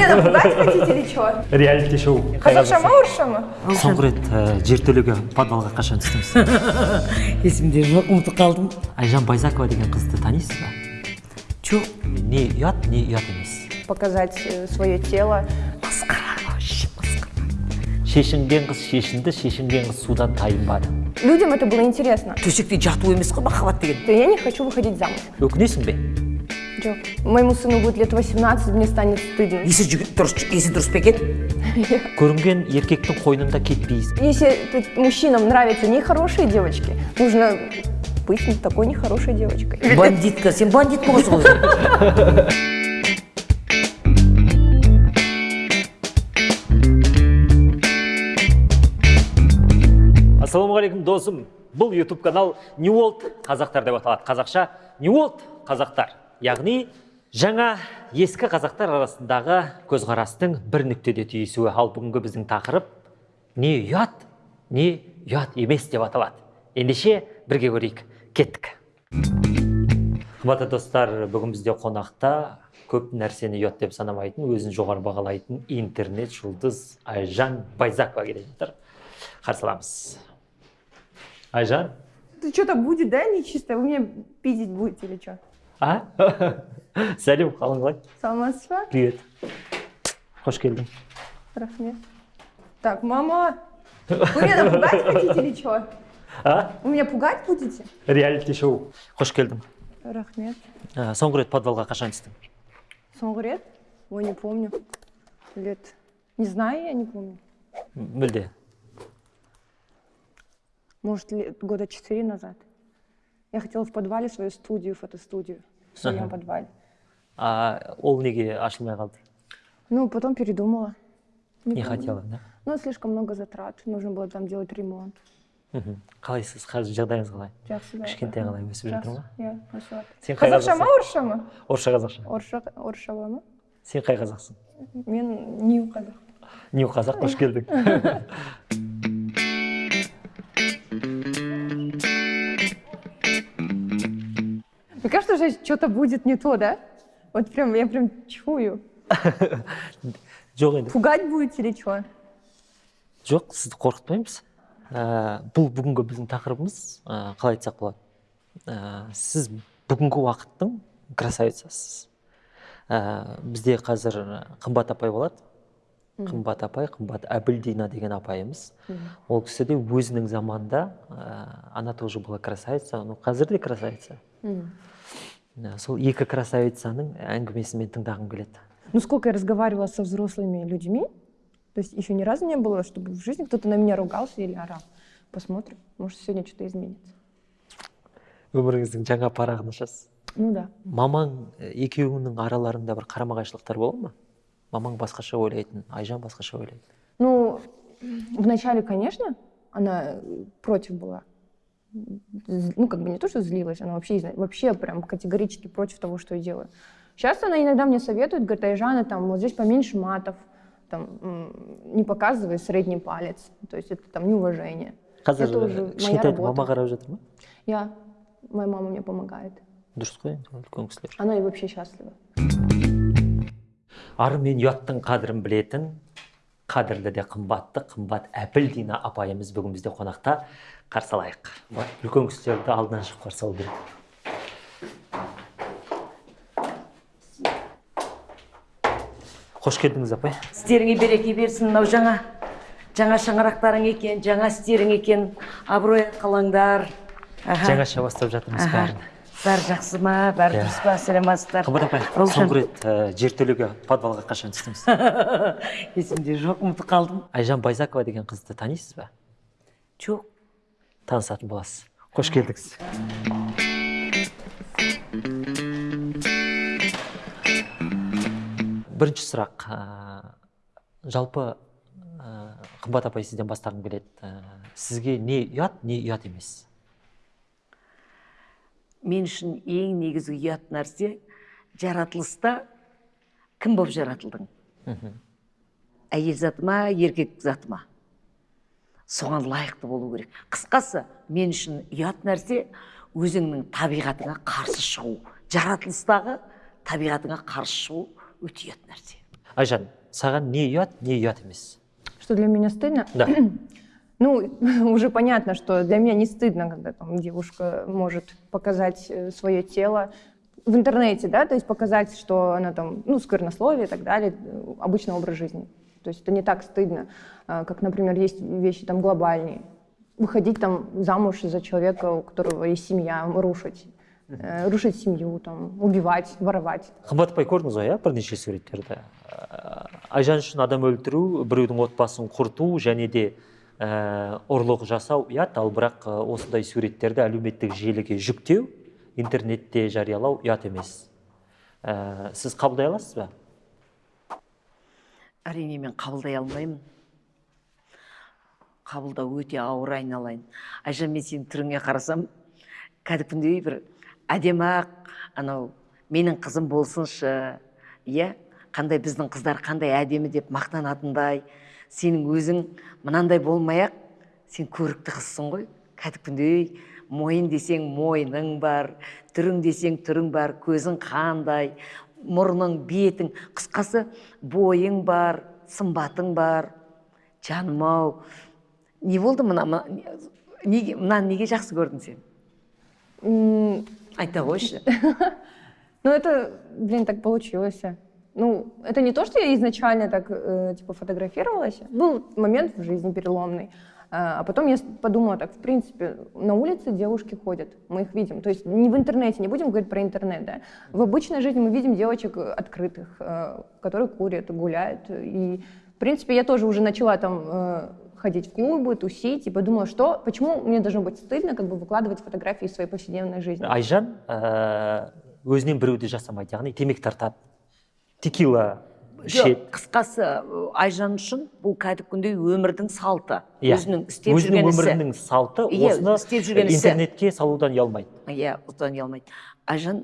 Хотите или что? реалити шоу. Қазақша ма орысша ма? соңғы рет ә, жертөлеге подвалға қашан түстіңіз? Есімде жоқ ұмытып қалдым. Айжан байзакова деген қызды танисыз ба? Жоқ не ұят не ұят емес. Показать э, свое тело. шешінген қыз шешінді шешінген қыз судан тайынбады. Людям это было интересно. төсекте жату емес қой махаббат деген. Я не хочу выходить замуж. өкінесің бе? Жоқ. Моему сыну будет лет 18, мне станет стыдно. есі дұрыс есі дұрыс па екен көрінген еркектің қойнында кетпейсің Если мужчинам нравятся нехорошие девочки, нужно быть не такой нехорошей девочкой. бандитка сен бандит ғой ассалаумағалейкум досым бұл ютуб канал new world қазақтар деп аталады қазақша new world қазақтар яғни жаңа ескі қазақтар арасындағы көзқарастың бір нүктеде түйісуі. Ал бүгінгі біздің тақырып не ұят не ұят емес деп аталады. Ендеше бірге көрейік. Кеттік. Қымбатты достар бүгін бізде қонақта көп нәрсені ұят деп санамайтын өзін жоғары бағалайтын интернет жұлдыз айжан байзакова келе жатыр. Қарсы аламыз. Айжан? Что-то будет, да, нечисто? Вы меня пиздить будете или что? а сәлем қалың қалай Саламатсыз ба? привет қош келдің Рахмет. Так, мама, вы меня напугать хотите или что? а Вы меня пугать будете? реалити шоу қош келдің Рахмет. ә, соңғы рет подвалға қашан түстің Соңғы рет? Ой, не помню. Лет... Не знаю, я не помню. М, мүлде Может, лет- года четыре назад. Я хотела в подвале свою студию, фотостудию. В своем Ага. подвале. а ол неге ашылмай қалды Ну, потом передумала. не помню. хотела да Ну, слишком много затрат. Нужно было там делать ремонт. мхм қалайсыз қазір жағдайыңыз қалай Жақсы кішкентай қалай өсіп жатыр ма Иә, өсіп жатыр. сен Қазақша ма, орысша ма? орысша қазақша Орысша, орысша ма? сен қай қазақсың Мен нью қазақ. нью қазақ қош келдің Мне кажется, что что-то будет не то, да? Вот прям, я прям чую. жоқ енді. Пугать будете или что? жоқ сізді қорқытпаймыз. Ә, бұл бүгінгі біздің тақырыбымыз ә, қалай айтсақ болады? Ә, сіз бүгінгі уақыттың красавицасыз ә, бізде қазір қымбат апай болады. Қымбат апай қымбат әбілдина деген апайымыз. Ол кісі де өзінің заманында ә, она тоже была красавица. Ну қазір де красавица. Сол екі красавицаның әңгімесін мен тыңдағым келеді Ну, сколько я разговаривала со взрослыми людьми, то есть еще ни разу не было, чтобы в жизни кто-то на меня ругался или орал. Посмотрим, может, сегодня что-то изменится. өміріңіздің жаңа парағын ашасыз Ну да. мамаң ә, екеуіңнің араларыңда бір қарама қайшылықтар бола ма мамаң басқаша ойлайтын айжан басқаша ойлайды Ну, вначале, конечно, она против была. З- Ну, как бы не то, что злилась, она вообще, изна- вообще прям категорически против того, что я делаю. Сейчас она иногда мне советует, говорит, Айжана, там, вот здесь поменьше матов, там, м, не показывай средний палец, то есть это там неуважение. қазір Это уже ә, моя кішкентай работа. мама қарап жатыр ма Я, моя мама мне помогает. дұрыс қой енді үлкен кісілер Она и вообще счастлива. ары мен ұяттың қадірін білетін қадірлі де қымбатты қымбат әбілдина апайымыз бүгін бізде қонақта қарсы алайық. Үлкен кісілерді алдынан шығып қарсы алу керек. Қош келдіңіз апай. Істеріңе береке берсін мынау жаңа жаңа шаңырақтарың екен жаңа істерің екен. Абырой қалаңдар жаңаша бастап жатырмыз бәрін. Бәрі жақсы ма? Бәрі Иә. дұрыс па сәлеметсіздер қымбат апай соңғы рет ә, жертөлеге подвалға қашан түстіңіз? Есімде жоқ ұмытып қалдым. Айжан байзакова деген қызды танисыз ба? Жоқ. Танысатын боласыз. Қош келдіңіз. Бірінші сұрақ. Ә, жалпы ә, қымбат апай сізден бастағым келеді. Ә, сізге не ұят не ұят емес? Мен үшін ең негізгі ұят нәрсе жаратылыста кім болып жаратылдың? Әйел заты ма еркек заты ма соған лайықты болу керек. Қысқасы мен үшін ұят нәрсе өзіңнің табиғатыңа қарсы шығу. Жаратылыстағы табиғатыңа қарсы шығу өте ұят нәрсе. Айжан саған не ұят не ұят емес? Что для меня стыдно? да. Ну, уже понятно, что для меня не стыдно, когда там девушка может показать свое тело в интернете, да, то есть показать, что она там, ну, сквернословие и так далее, э, обычный образ жизни. То есть это не так стыдно, а, как, например, есть вещи там глобальные. Выходить там замуж за человека, у которого есть семья, рушить. э, Рушить семью, там, убивать, воровать. қымбатбай көрдіңіз ғой иә бірнеше суреттерді Ә, айжан үшін адам өлтіру біреудің отбасын құрту және де ә, ұрлық жасау ұят ал бірақ ә, осындай суреттерді әлеуметтік желіге жүктеу интернетте жариялау ұят емес Ә, сіз қабылдай аласыз ба әрине мен қабылдай алмаймын. Қабылдау өте ауыр айналайын. Айжан мен сенің түріңе қарасам кәдімгідей бір әдемі ақ анау менің қызым болсыншы иә? Қандай біздің қыздар қандай әдемі деп мақтанатындай сенің өзің мынандай болмай сен көрікті қызсың ғой. Кәдімгідей мойын десең мойның бар түрің десең түрің бар көзің қандай мұрның бетің қысқасы бойың бар сымбатың бар жаным ау не болды мына неге мынаны неге жақсы көрдің сен айта қойшы Ну, это, блин, так получилось. Ну, это не то, что я изначально так, э, типа, фотографировалась. Был момент в жизни переломный. А а потом я с- подумала так, в принципе, на улице девушки ходят, мы их видим. То есть не в интернете, не будем говорить про интернет, да. В обычной жизни мы видим девочек э, открытых, э, которые курят, гуляют. И, в принципе, я тоже уже начала там э, ходить в клубы, тусить, и подумала, что, почему мне должно быть стыдно как бы выкладывать фотографии из своей повседневной жизни. айжан ә, өзінен біреуді жасамайды яғни темекі тартады текила ішеді жоқ қысқасы айжан үшін бұл кәдімгідей өмірдің салты Иә. өзінің істеп өзінің өмірінің салты Иә, осыны істеп жүрген ісі. интернетке салудан ұялмайды иә ұстан ұялмайды айжан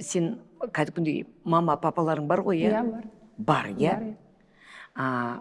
сен кәдімгідей мама папаларың бар ғой иә Я бар. бар иә иә.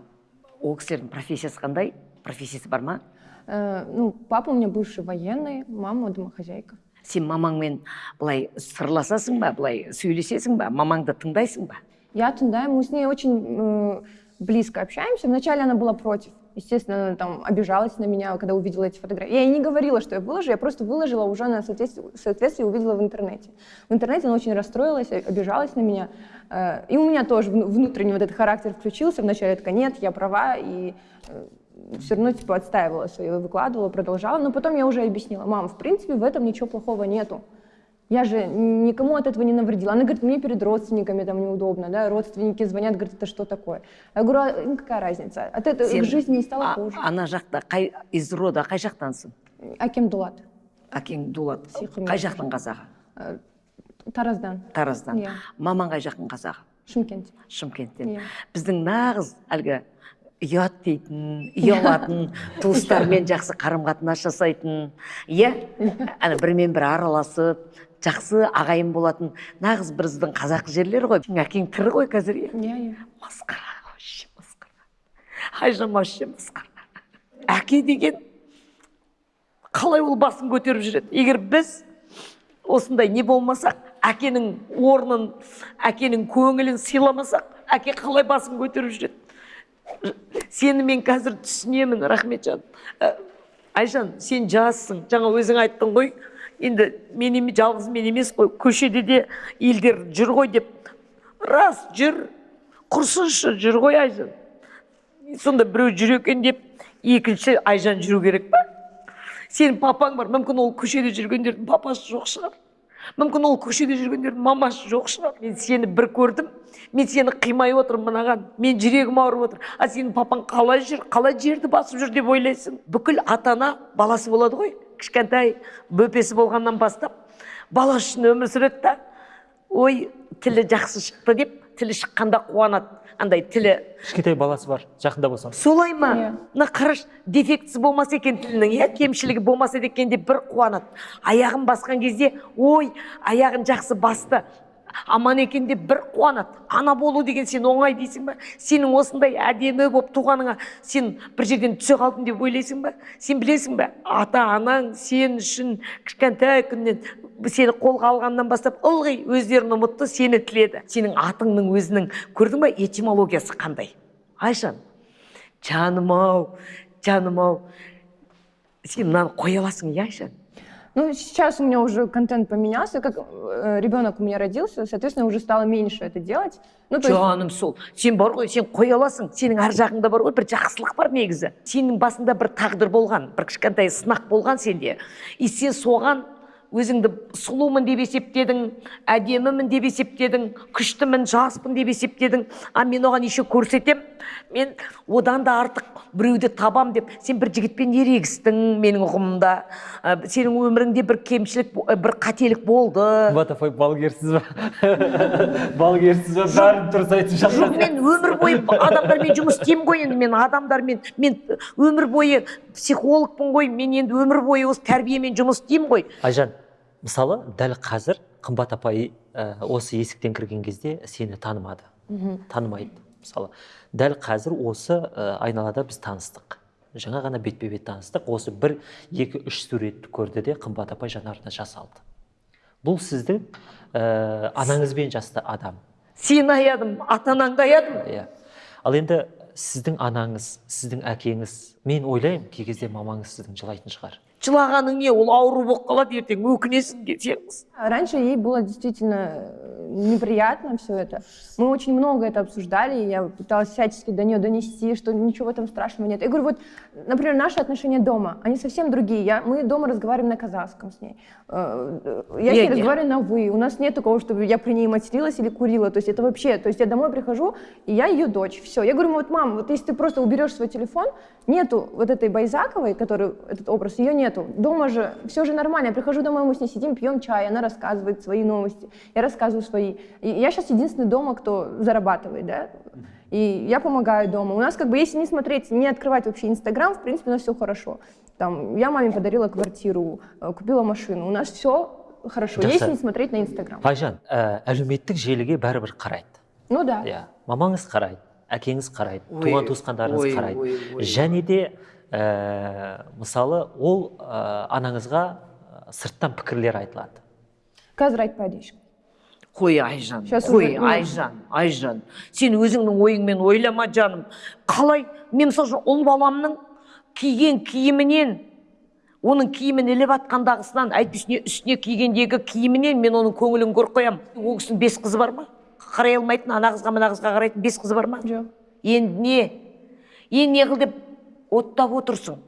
ол кісілердің профессиясы қандай профессиясы бар ма Э, ну, папа у меня бывший военный, мама домохозяйка. сен мамаңмен былай сырласасың ба былай сөйлесесің ба мамаңды тыңдайсың ба Я туда, мы с ней очень э, близко общаемся. Вначале она была против. Естественно, она там обижалась на меня, когда увидела эти фотографии. Я ей не говорила, что я выложу, я просто выложила, уже соответствии, в соответствии увидела в интернете. В интернете она очень расстроилась, э, обижалась на меня. Э, И у меня тоже вну- внутренний вот этот характер включился. Вначале такая, нет, я права, и все равно типа отстаивала свое, выкладывала, продолжала. Но потом я уже объяснила, мам, в принципе, в этом ничего плохого нету. Я же никому от этого не навредила. Она говорит, мне перед родственниками там неудобно, да, родственники звонят, говорят, это что такое? Я говорю, а какая разница? От этого Сен- к жизни не стало а- хуже. ана жақта қай из рода қай жақтансың Аким Дулат, әкең дулат қай жақтың қазағы э, Тараздан, тараздан Иә. мамаң қай жақтың қазағы Шымкент. шымкенттен Иә. біздің нағыз әлгі ұят дейтін ұялатын туыстармен жақсы қарым қатынас жасайтын иә ана бірімен бірі араласып жақсы ағайын болатын нағыз біздің қазақы жерлер ғой. Әкең тірі ғой қазір иә? Я, я. масқара вообще масқара. Айжан вообще масқара. Әке деген қалай ол басын көтеріп жүреді? Егер біз осындай не болмасақ әкенің орнын әкенің көңілін сыйламасақ әке қалай басын көтеріп жүреді? Сені мен қазір түсінемін рахметжан. Ә, айжан сен жассың жаңа өзің айттың ғой. Енді мен жалғыз мен емес қой көшеде де елдер жүр ғой деп. Рас жүр. Құрсыншы жүр ғой айжан. Сонда біреу жүр екен деп екінші айжан жүру керек па? Сенің папаң бар мүмкін ол көшеде жүргендердің папасы жоқ шығар. Мүмкін ол көшеде жүргендердің мамасы жоқ шығар. Мен сені бір көрдім мен сені қимай отырмын мынаған. Мен жүрегім ауырып отыр. А сенің папаң қалай жүр қалай жерді басып жүр деп ойлайсың? Бүкіл ата ана баласы болады ғой. Кішкентай бөпесі болғаннан бастап бала үшін өмір сүреді да ой тілі жақсы шықты деп тілі шыққанда қуанады. Андай тілі кішкентай баласы бар жақында болсам солай ма? Иә. мына қараш дефектісі болмаса екен тілінің иә? Кемшілігі болмаса екен деп бір қуанады. Аяғын басқан кезде ой аяғын жақсы басты аман екен деп бір қуанады. Ана болу деген сен оңай дейсің ба? Сенің осындай әдемі болып туғаныңа сен бір жерден түсе қалдым деп ойлайсың ба? Сен білесің ба? Ата анаң сен үшін кішкентай күннен сені қолға алғаннан бастап ылғи өздерін ұмытты сені тіледі. Сенің атыңның өзінің көрдің ба этимологиясы қандай? Айжан жаным ау жаным ау сен мынаны қоя аласың иә айжан Ну, сейчас у меня уже контент поменялся, как э, ребенок у меня родился, соответственно, уже стало меньше это делать. Ну, то есть, жаным сол сен бар ғой сен қоя аласың сенің ар жағыңда бар ғой бір жақсылық бар негізі сенің басында бір тағдыр болған бір кішкентай сынақ болған сенде и сен соған өзіңді сұлумын деп есептедің әдемімін деп есептедің күштімін жаспын деп есептедің. А мен оған еще көрсетем мен одан да артық біреуді табам деп сен бір жігітпен ерегістің менің ұғымымда. Ә, сенің өміріңде бір кемшілік бо- бір қателік болды. Қымбат апай балгерсіз ба? Балгерсіз ба? Бәрін дұрыс айтып жоқ мен өмір бойы адамдармен жұмыс істеймін ғой енді мен адамдармен. Мен өмір бойы психологпын ғой мен енді өмір бойы осы тәрбиемен жұмыс істеймін ғой. Айжан мысалы дәл қазір қымбат апай ә, осы есіктен кірген кезде сені танымады. Танымайды. Мысалы дәл қазір осы ә, айналада біз таныстық. Жаңа ғана бетпе бет таныстық. Осы бір екі үш суретті көрді де қымбат апай жанарына жас алды. Бұл сіздің ә, анаңызбен жасты адам. Сені аядым ата анаңды аядым. Иә. Ал енді сіздің анаңыз сіздің әкеңіз мен ойлаймын кей кезде мамаңыз сіздің жылайтын шығар. жылағаның не ол ауру болып қалады ертең өкінесің десеңіз Раньше ей было действительно э, неприятно все это. Мы очень много это обсуждали, и я пыталась всячески до нее донести, что ничего в этом страшного нет. Я говорю, вот, например, наши отношения дома, они совсем другие. Я, мы дома разговариваем на казахском с ней. Э, э, Я с ней Не-не. разговариваю на «вы». У нас нет такого, чтобы я при ней материлась или курила. То есть это вообще... То есть я домой прихожу, и я ее дочь. Все. Я говорю, вот, мам, вот если ты просто уберешь свой телефон, нету вот этой Байзаковой, который этот образ, ее нету. Дома же все же нормально. Я прихожу домой, мы с ней сидим, пьем чай, она рассказывает свои новости, я рассказываю свои. И я сейчас единственный дома, кто зарабатывает, да. И я помогаю дома. У нас как бы, если не смотреть, не открывать вообще Инстаграм, в принципе, у нас все хорошо. Там, я маме подарила квартиру, э, купила машину. У нас все хорошо, Да, если Сань. не смотреть на Инстаграм. айжан ә, әлеуметтік желіге бәрібір қарайды Ну да. иә мамаңыз қарайды әкеңіз қарайды Ой, туған туысқандарыңыз ой, қарайды ой, ой. және де ә, мысалы ол ә, анаңызға ә, сырттан пікірлер айтылады. Қазір айтпайды ешкім қой айжан қой айжан айжан. Сен өзіңнің ойыңмен ойлама жаным. Қалай? Мен мысалы үшін ұл баламның киген киімінен оның киімін іліп жатқандағысынан әйтпесе үстіне кигендегі киімінен мен оның көңілін көріп қоямын ол кісінің бес қызы бар ма? Қарай алмайтын ана қызға мына қызға қарайтын бес қызы бар ма? Жоқ. Енді не? Енді не қыл деп оттап отырсың.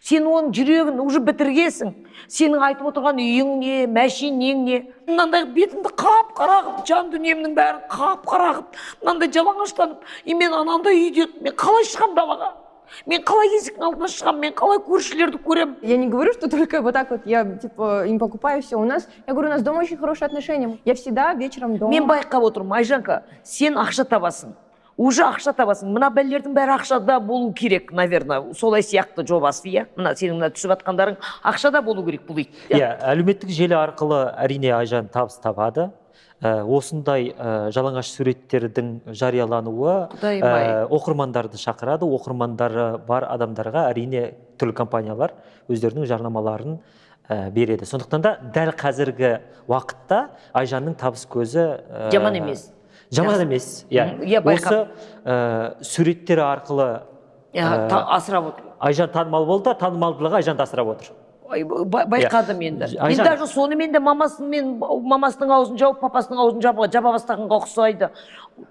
Сен оның жүрегін уже бітіргенсің. Сенің айтып отырған үйің не мәшинең не? Мынандай бетімді қап қара қылып жан дүниемнің бәрін қап қара қылып мынандай жалаңаштанып и мен анандай үйде мен қалай шығамын далаға мен қалай есіктің алдына шығамын мен қалай көршілерді көремін? Я не говорю, что только вот так вот я типа им покупаю все. У нас, я говорю, у нас дома очень хорошие отношения. Я всегда вечером дома. мен байқап отырмын айжанка сен ақша табасың. Уже ақша табасың. Мына бәлелердің бәрі ақшада болу керек наверное. Солай сияқты жобасы иә? Мына сенің мына түсіп жатқандарың ақшада болу керек бұл ит иә? Әлеуметтік желі арқылы әрине айжан табыс табады. Ә, осындай ә, жалаңаш суреттердің жариялануы ә, оқырмандарды шақырады. Оқырмандары бар адамдарға әрине түрлі компаниялар өздерінің жарнамаларын ә, береді. Сондықтан да дәл қазіргі уақытта айжанның табыс көзі ә, Жаман емес. Жаман емес. Иә. Иә, осы ә, суреттері арқылы Иә, та- асырап отыр. Айжан танымал болды да танымалдылығы айжанды асырап отыр. Ба- байқадым енді мен даже сонымен де мамасымен мамасының аузын жауып папасының аузын жаба, жаба бастағанға ұқсайды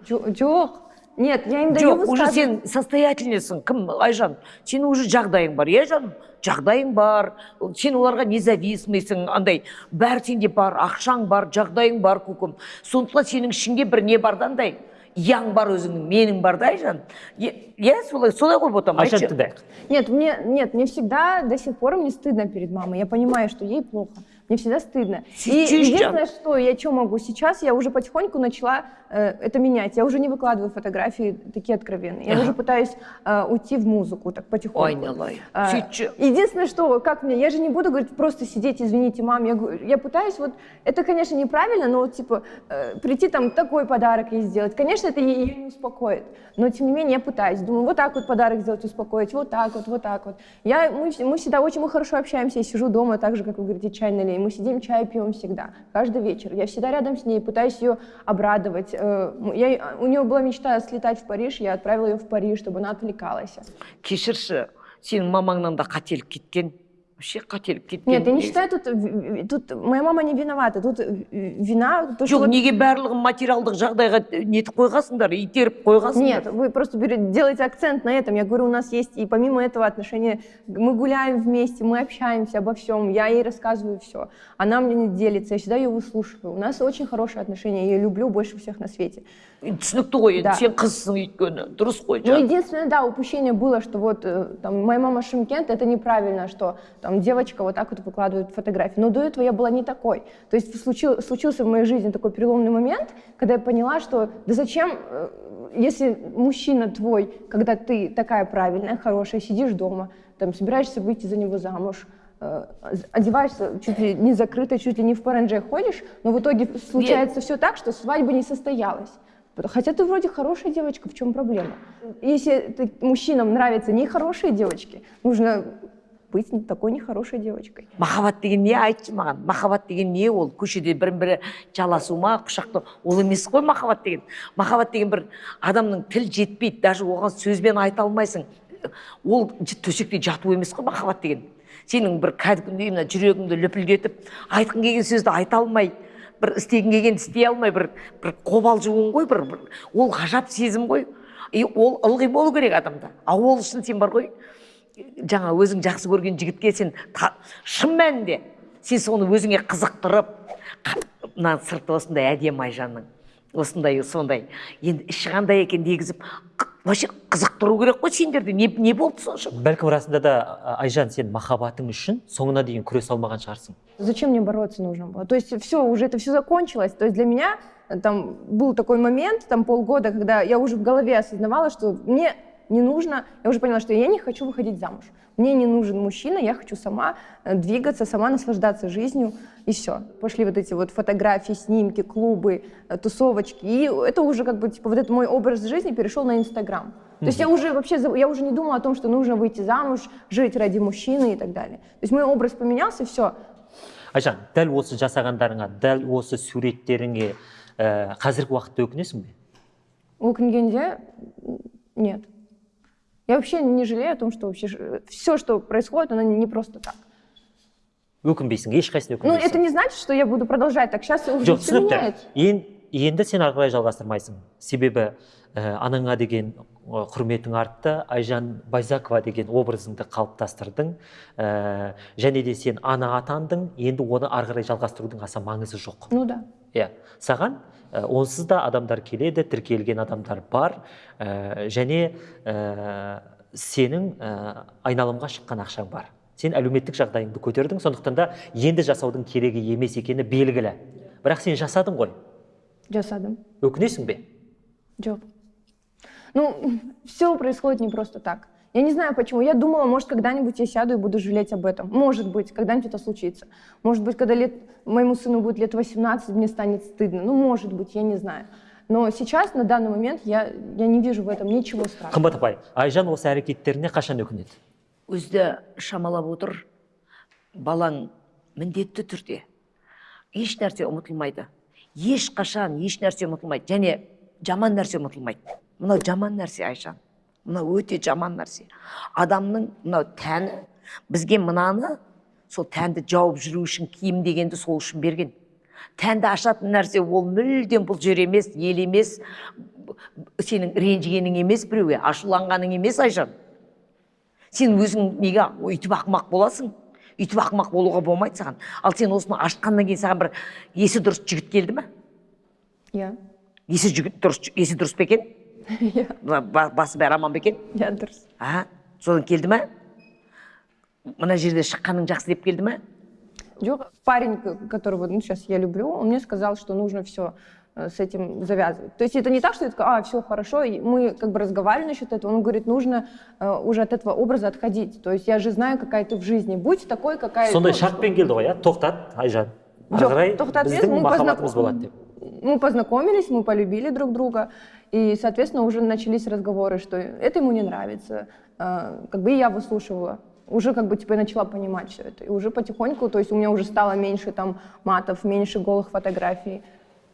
Жо- жоқ. Нет, я им даю жоқ уже сен состоятельныйсың кім? Айжан сенің уже жағдайың бар иә жаным? Жағдайың бар сен оларға независимыйсың андай. Бәрі сенде бар ақшаң бар жағдайың бар көкем сондықтан сенің ішіңде бір не бар да андай? Яң бар өзіңнің менің бар да айжан? Иә солай солай ғой ботам айтшы. тыңдайық Нет, мне, нет, мне всегда до сих пор мне стыдно перед мамой. Я понимаю, что ей плохо. Мне всегда стыдно. И единственное, что я что могу сейчас, я уже потихоньку начала это менять. Я уже не выкладываю фотографии такие откровенные. Я Ага. уже пытаюсь э, уйти в музыку так потихоньку. айналайын А, сөйтші Единственное, что, как мне, я же не буду говорить, просто сидеть, извините, мам, я, я пытаюсь, вот, это, конечно, неправильно, но, типа, э, прийти там такой подарок ей сделать, конечно, это ее не успокоит, но, тем не менее, я пытаюсь, думаю, вот так вот подарок сделать, успокоить, вот так вот, вот так вот. Я, мы, мы всегда очень мы хорошо общаемся, я сижу дома, так же, как вы говорите, чай налей, мы сидим, чай пьем всегда, каждый вечер, я всегда рядом с ней, пытаюсь ее обрадовать, я, у нее была мечта слетать в Париж, я отправила ее в Париж, чтобы она отвлекалась. кешірші сенің мамаңнан да қателік кеткен вообще қателік кеткен Нет, я не считаю, тут, в- в- тут моя мама не виновата. Тут э, вина... То, что жоқ вот- неге барлығын материалдық жағдайға нетіп қойғансыңдар итеріп қойғансыңдар Нет, вы просто берете- делаете акцент на этом. Я говорю, у нас есть и помимо этого отношения, мы гуляем вместе, мы общаемся обо всем, я ей рассказываю все. Она мне не делится, я всегда ее выслушиваю. У нас очень хорошие отношения, я ее люблю больше всех на свете. түсінікті ғой енді Да. сен қызсың өйткені дұрыс қой Ну, жаным единственное, да, упущение было, что вот э, там моя мама Шимкент, это неправильно, что там девочка вот так вот выкладывает фотографии. Но до этого я была не такой. То есть случил, случился в моей жизни такой переломный момент, когда я поняла, что да зачем, э, если мужчина твой, когда ты такая правильная, хорошая, сидишь дома, там собираешься выйти за него замуж, э, одеваешься чуть ли не закрыто, чуть ли не в паранже ходишь, но в итоге случается все так, что свадьба не состоялась. Хотя ты вроде хорошая девочка, в чем проблема? Если ты- мужчинам нравятся нехорошие девочки, нужно быть такой нехорошей девочкой. махаббат деген не айтшы маған махаббат деген не ол. Көшеде бірін бірі жаласу ма құшақтау. Ол емес қой махаббат деген махаббат деген бір адамның тіл жетпейді даже оған сөзбен айта алмайсың. Ол төсекте жату емес қой махаббат деген сенің бір кәдімгідей мына жүрегіңді лүпілдетіп айтқың келген сөзді айта алмай бір істегің келгенді істей алмай бір бір қобалжуың ғой бір, бір ол ғажап сезім ғой. И ол ылғи болу керек адамда. А ол үшін сен бар ғой жаңа өзің жақсы көрген жігітке сен шын мәнінде сен соны өзіңе қызықтырып мына сырты осындай әдемі айжанның. осындай сондай енді іші қандай екен дегізіп қ- вообще қызықтыру керек қой сендерде не, не болды сонша бәлкім расында да а, айжан сен махаббатың үшін соңына дейін күресе алмаған шығарсың Зачем мне бороться нужно было? То есть все, уже это все закончилось. То есть для меня э, там был такой момент, там полгода, когда я уже в голове осознавала, что мне не нужно, я уже поняла, что я не хочу выходить замуж. Мне не нужен мужчина, я хочу сама э, двигаться, сама наслаждаться жизнью, и все. Пошли вот эти вот фотографии, снимки, клубы, э, тусовочки, и это уже как бы, типа, вот этот мой образ жизни перешел на Инстаграм. То есть я уже вообще, заб- я уже не думала о том, что нужно выйти замуж, жить ради мужчины и так далее. То есть мой образ поменялся, все, айжан дәл осы жасағандарыңа дәл осы суреттеріңе ә, қазіргі уақытта өкінесің бе У Окенгенде нет. Я вообще не жалею о том, что вообще все, что происходит, оно не просто так. өкінбейсің ешқайсысына Ну, это өкінбейсің не значит, что я буду продолжать так. Сейчас уже жоқ түсінікті. енді сен ары қарай жалғастырмайсың. Себебі ә, анаңа деген құрметің артты айжан байзакова деген образыңды қалыптастырдың. Ә, және де сен ана атандың. Енді оны ары қарай жалғастырудың аса маңызы жоқ. Ну да. иә. Саған онсыз да адамдар келеді тіркелген адамдар бар ә, және ә, сенің ә, айналымға шыққан ақшаң бар сен әлеуметтік жағдайыңды көтердің сондықтан да енді жасаудың керегі емес екені белгілі бірақ сен жасадың ғой Жасадым. өкінесің бе Джоб. Ну, все происходит не просто так. Я не знаю почему. Я думала, может, когда-нибудь я сяду и буду жалеть об этом. Может быть, когда-нибудь это случится. Может быть, когда лет, моему сыну будет лет 18, мне станет стыдно. Ну, может быть, я не знаю. Но сейчас, на данный момент, я, я не вижу в этом ничего страшного. қымбат апай айжан осы әрекеттеріне қашан өкінеді өзі шамалап отыр балаң міндетті түрде еш нәрсе ұмытылмайды ешқашан еш нәрсе ұмытылмайды және жаман нәрсе ұмытылмайды мынау жаман нәрсе айжан Мынау өте жаман нәрсе. Адамның мынау тәні бізге мынаны сол тәнді жауып жүру үшін киім дегенді сол үшін берген. Тәнді ашатын нәрсе ол мүлдем бұл жер емес ел емес сенің ренжігенің емес біреуге ашуланғаның емес айжан. Сен өзің неге өйтіп ақымақ боласың? Өйтіп ақымақ болуға болмайды саған. Ал сен осыны ашқаннан кейін саған бір есі дұрыс жігіт келді ма Я. есі жігіт дұрыс есі дұрыс па екен? Я. Ба- ба- басы бәрі аман ба екен Я дұрыс. а содан келді ма мына жерде шыққаның жақсы деп келді ма Жоқ, парень, к- которого ну, сейчас я люблю, он мне сказал, что нужно все с этим завязывать. То есть это не так, что я такая, а, все хорошо, и мы как бы разговаривали насчет этого, он говорит, нужно э, уже от этого образа отходить. То есть я же знаю, какая ты в жизни, будь такой, какая... сондай ну, шартпен келді ғой иә тоқтат айжан ары Жоқ, қарай тоқтат емес, біздің мы махаббатымыз познаком- болады деп мы познакомились, мы полюбили друг друга, и, соответственно, уже начались разговоры, что это ему не нравится. Э, Как бы и я выслушивала. Уже как бы типа я начала понимать все это. И уже потихоньку, то есть у меня уже стало меньше там матов, меньше голых фотографий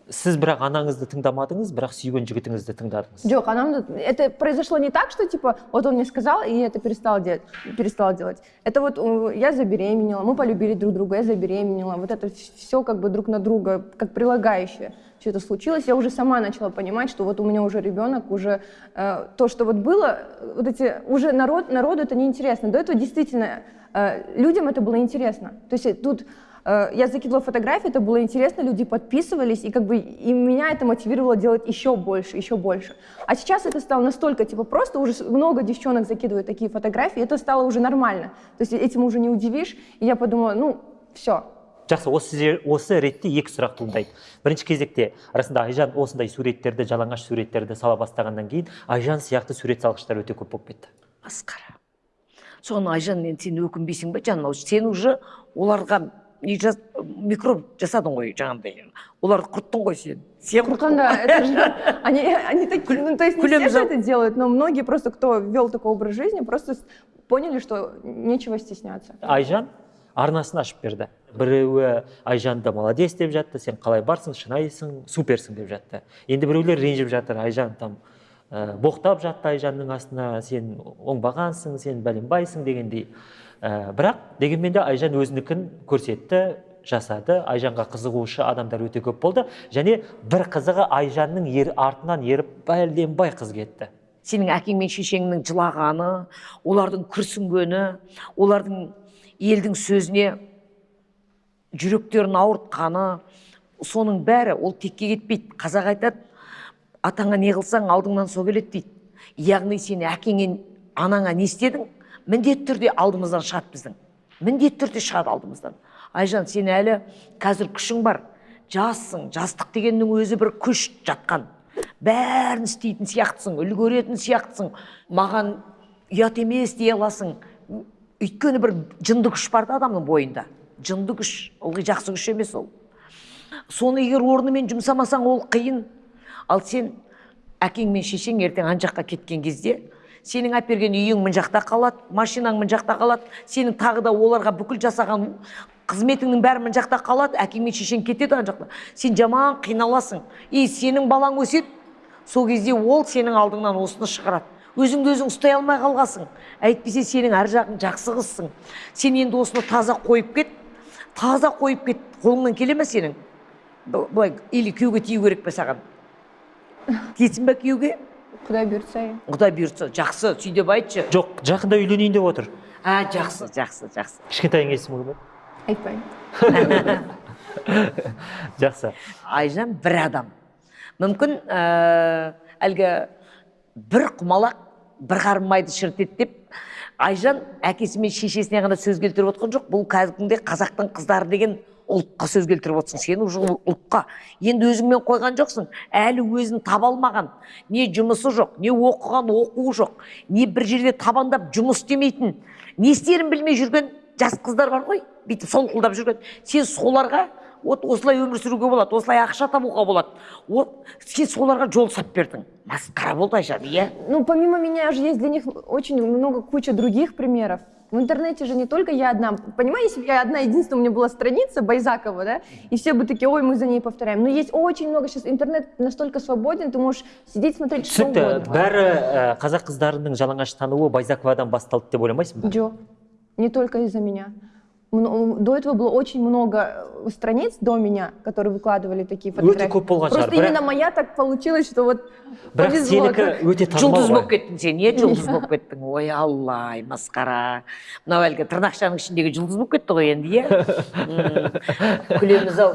сіз бірақ анаңызды тыңдамадыңыз бірақ сүйген жігітіңізді тыңдадыңыз Джок, а нам тут- это произошло не так, что типа вот он мне сказал, и я это перестала делать, перестала делать. Это вот э, я забеременела, мы полюбили друг друга, я забеременела. Вот это все как бы друг на друга, как прилагающее. Все это случилось, я уже сама начала понимать, что вот у меня уже ребенок, уже э, то, что вот было, э, вот эти уже народ народу это неинтересно. До этого действительно э, людям это было интересно. То есть э, тут Э, Я закидывала фотографии, это было интересно, люди подписывались, и как бы и меня это мотивировало делать еще больше, еще больше. А сейчас это стало настолько типа просто, уже с- много девчонок закидывают такие фотографии, это стало уже нормально. То есть этим уже не удивишь, и я подумала, ну, все, жақсы осы жер- осы ретте екі сұрақ туындайды бірінші кезекте расында айжан осындай суреттерді жалаңаш суреттерді сала бастағаннан кейін айжан сияқты сурет салғыштар өте көп болып кетті масқара соны айжан енді сен өкінбейсің ба жаным ау сен уже оларға не жас, микроб жасадың ғой жаңағыдай оларды құрттың ғой сен сен құрттың Курканда, это же, они, они такие, ну, то есть не все Кулем же за- это делают, но многие просто, кто вел такой образ жизни, просто с- поняли, что нечего стесняться. айжан арнасын ашып берді біреуі айжанды молодец деп жатты сен қалай барсың шынайсың суперсің деп жатты енді біреулер ренжіп жатыр айжан там ә, боқтап жатты айжанның астына сен оңбағансың сен бәленбайсың дегендей. Ә, бірақ дегенмен де айжан өзінікін көрсетті жасады. Айжанға қызығушы адамдар өте көп болды. Және бір қызығы айжанның ер, артынан еріп бәленбай қыз кетті. Сенің әкең мен шешеңнің жылағаны олардың күрсінгені олардың елдің сөзіне жүректерін ауыртқаны соның бәрі ол текке кетпейді. Қазақ айтады атаңа не қылсаң алдыңнан со келеді дейді. Яғни сен әкеңе анаңа не істедің? Міндетті түрде алдымыздан шығады біздің. Міндетті түрде шығады алдымыздан. Айжан сен әлі қазір күшің бар. Жассың жастық дегеннің өзі бір күш жатқан. Бәрін істейтін сияқтысың үлгеретін сияқтысың. Маған ұят емес дей аласың. Өйткені бір жынды күш бар да адамның бойында. Жынды күш ылғи жақсы күш емес ол. Соны егер орнымен жұмсамасаң ол қиын. Ал сен әкең мен шешең ертең ана жаққа кеткен кезде сенің әперген үйің мына жақта қалады машинаң мына жақта қалады сенің тағы да оларға бүкіл жасаған қызметіңнің бәрі мына жақта қалады әкең мен шешең кетеді ана жақта. Сен жаман қиналасың. И сенің балаң өседі. Сол кезде ол сенің алдыңнан осыны шығарады. Өзіңді өзің ұстай алмай қалғансың. Әйтпесе сенің ар жағың жақсы қызсың сен енді осыны таза қойып кет. Таза қойып кет қолыңнан келе ме сенің? Былай или күйеуге тию керек пе саған? Тиесің ба күйеуге Куда берется? құдай бұйыртса. Жақсы сүй деп айтшы. Жоқ жақында үйленейін деп отыр. А жақсы жақсы жақсы. Кішкентайың есімі кім еді айтпаймын. Жақсы. Айжан бір адам. Мүмкін ә, әлгі бір құмалақ бір қарын майды шірітеді деп айжан әкесі мен шешесіне ғана сөз келтіріп отқан жоқ. Бұл кәдімгідей қазақтың қыздары деген ұлтқа сөз келтіріп отырсың сен уже ұлтқа. Енді өзіңмен қойған жоқсың әлі өзін таба алмаған. Не жұмысы жоқ не оқыған оқуы жоқ не бір жерде табандап жұмыс істемейтін не істерін білмей жүрген жас қыздар бар ғой бүйтіп солқылдап жүрген. Сен соларға вот осылай өмір сүруге болады осылай ақша табуға болады. Вот сен соларға жол сап бердің. Масқара болды айжан иә? Ну, помимо меня же есть для них очень много, куча других примеров. В интернете же не только я одна. Понимаете, если бы я одна единственная, у меня была страница Байзакова, да, и все бы такие, ой, мы за ней повторяем. Но есть очень много сейчас, интернет настолько свободен, ты можешь сидеть, смотреть что түсінікті угодно. бәрі ә, қазақ қыздарының жалаңаш тануы байзаковадан басталды деп ойламайсың ба Джо, не только из-за меня. До этого было очень много э, страниц до меня, которые выкладывали такие фотографии. көп болған шығар, Просто бірақ- именно моя так получилось, что вот бірақ повезло. сенікі өте жұлдыз болып кеттің сен иә жұлдыз болып кеттің? Ой аллай масқара. Мынау әлгі тырнақшаның ішіндегі жұлдыз болып кетті ғой енді иә күлеміз ау.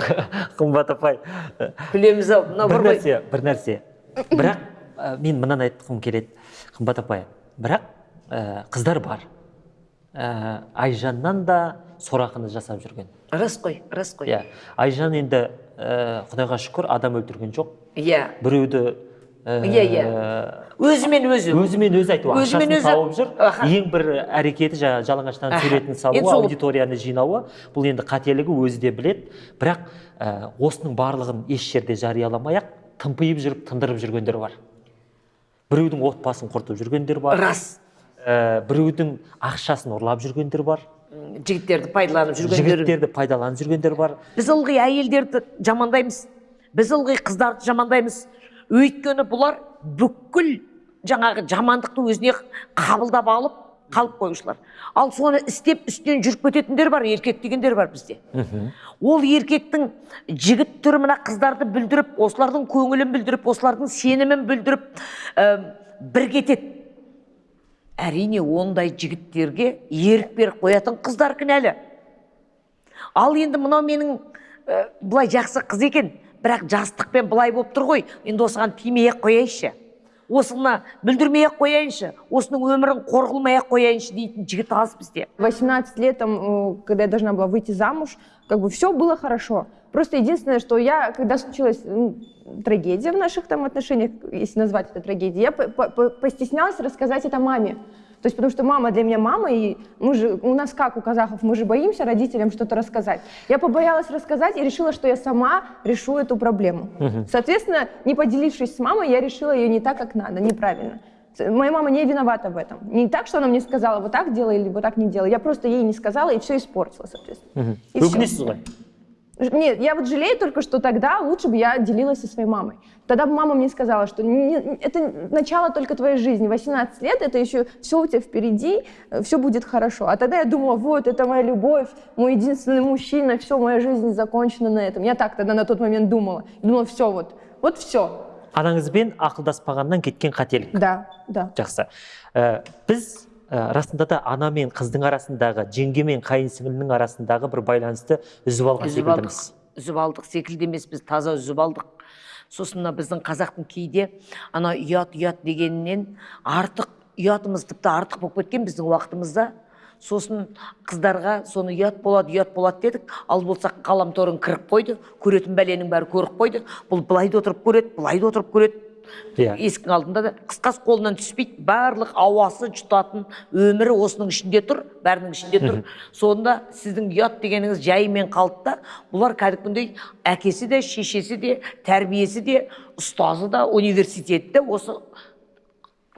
Қымбат апай. Күлеміз ау. Мынау бір нәрсе бір нәрсе. Бірақ ә, мен мынаны айтқым келеді. Қымбат апай бірақ ә, қыздар бар. Ә, айжаннан да сорақыны жасап жүрген. Рас қой рас қой. Иә айжан енді ә, құдайға шүкір адам өлтірген жоқ. Иә. Біреуді ә, Иә, иә. өзімен өзі. Өзімен өзі айту ақшасын өзі- тауып жүр. Аха. ең бір әрекеті жаңағы жалаңаштан суретін салуы сол- аудиторияны жинауы. Бұл енді қателігі өзі де білет бірақ ә, осының барлығын еш жерде жарияламай ақ тымпиып жүріп тындырып жүргендер бар. Біреудің отбасын құртып жүргендер бар. Рас. Ә, біреудің ақшасын ұрлап жүргендер бар. Жігіттерді пайдаланып жүргендер жігіттерді пайдаланып жүргендер бар. Біз ылғи әйелдерді жамандаймыз. Біз ылғи қыздарды жамандаймыз. Өйткені бұлар бүкіл жаңағы жамандықты өзіне қабылдап алып қалып қоюшылар ал соны істеп үстінен жүріп кететіндер бар еркек дегендер бар бізде. Ол еркектің жігіт түрі мына қыздарды бүлдіріп осылардың көңілін бүлдіріп осылардың сенімін бүлдіріп ә, бір кетеді әрине ондай жігіттерге ерік беріп қоятын қыздар кінәлі. Ал енді мынау менің ә, былай жақсы қыз екен бірақ жастықпен былай болып тұр ғой. Енді осыған тимей ақ қояйыншы. осыны бүлдірмей ақ қояйыншы осының өмірін қор қылмай ақ қояйыншы дейтін жігіт аз бізде 18 лет, там, э, когда я должна была выйти замуж, как бы все было хорошо. Просто единственное, что я, когда случилась м, трагедия в наших там отношениях, если назвать это трагедией, я по- по- по- постеснялась рассказать это маме. То есть потому что мама для меня мама, и мы же, у нас как у казахов, мы же боимся родителям что-то рассказать. Я побоялась рассказать и решила, что я сама решу эту проблему. Соответственно, не поделившись с мамой, я решила ее не так, как надо, неправильно. Моя мама не виновата в этом. Не так, что она мне сказала, вот так делай или вот так не делай. Я просто ей не сказала и все испортила, соответственно. И всё. өкінесіз ғой Ж- Нет, я вот жалею только, что тогда лучше бы я делилась со своей мамой. Тогда бы мама мне сказала, что не- это начало только твоей жизни. 18 лет, это еще все у тебя впереди, все будет хорошо. А тогда я думала, вот, это моя любовь, мой единственный мужчина, все, моя жизнь закончена на этом. Я так тогда на тот момент думала. Думала, все, вот, вот все. анаңызбен ақылдаспағаннан кеткен қателік Да, да. жақсы Ә, біз ә, расында да ана мен қыздың арасындағы жеңге мен қайын сіңлінің арасындағы бір байланысты үзіп алған секілдіміз. үзіп алдық секілді емес біз таза үзіп алдық. Сосын мына біздің қазақтың кейде ана ұят ұят дегенінен артық ұятымыз тіпті артық болып кеткен біздің уақытымызда. Сосын қыздарға соны ұят болады ұят болады дедік. Ал болсақ ғаламторын кіріп қойды көретін бәленің бәрі көріп қойды. Бұл былай да отырып көреді былай да отырып көреді. Иә. есіктің алдында да қысқасы қолынан түспейді. Барлық ауасы жұтатын өмірі осының ішінде тұр бәрінің ішінде тұр. Сонда сіздің ұят дегеніңіз жайымен қалды да бұлар кәдімгідей әкесі де шешесі де тәрбиесі де ұстазы да университеті де осы